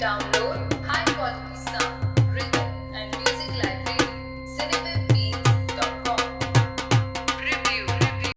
down.